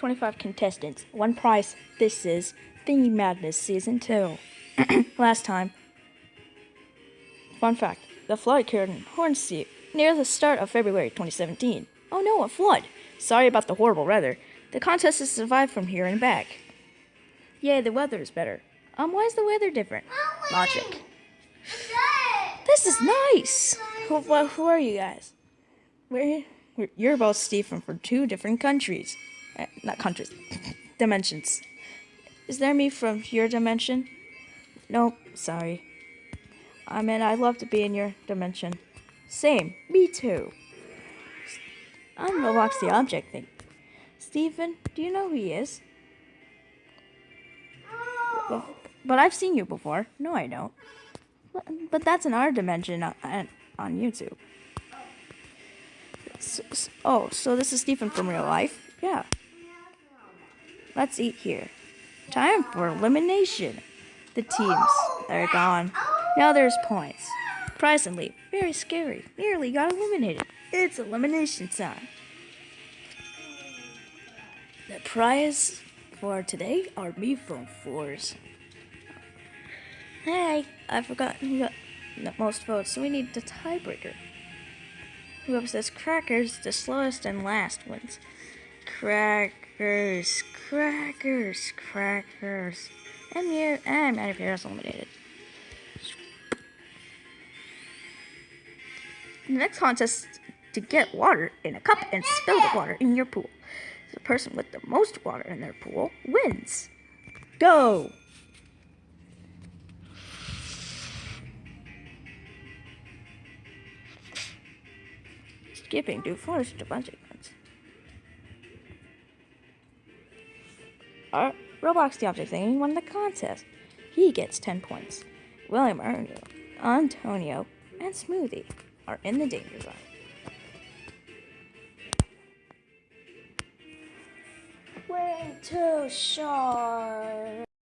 25 contestants, one prize. This is Thingy Madness Season 2. Last time. Fun fact the flood occurred in Hornsea near the start of February 2017. Oh no, a flood! Sorry about the horrible weather. The contest has survived from here and back. Yay, the weather is better. Um, why is the weather different? Logic. This is nice! Who, who are you guys? We're, we're, you're both Stephen from two different countries. Uh, not countries, dimensions. Is there me from your dimension? Nope, sorry. I mean, I'd love to be in your dimension. Same, me too. I'm Roblox the object thing. Stephen, do you know who he is? But, but I've seen you before. No, I don't. But, that's in our dimension on, on- on YouTube. So, so- oh, so this is Stephen from real life? Yeah. Let's eat here. Time for elimination. The teams, they're gone. Now there's points. Leave. Very scary. Nearly got eliminated. It's elimination time. The prize for today are me phone fours. Hey, I forgot who got the most votes, so we need the tiebreaker. Whoever says crackers, the slowest and last wins. Crackers, crackers, crackers. And you, and Matty Pierre is eliminated. The next contest to get water in a cup and spill the water in your pool. The person with the most water in their pool wins. Go! Skipping to forest a bunch of. Roblox the object thing won the contest. He gets 10 points. William Arno, Antonio, and Smoothie are in the danger zone. Way too short.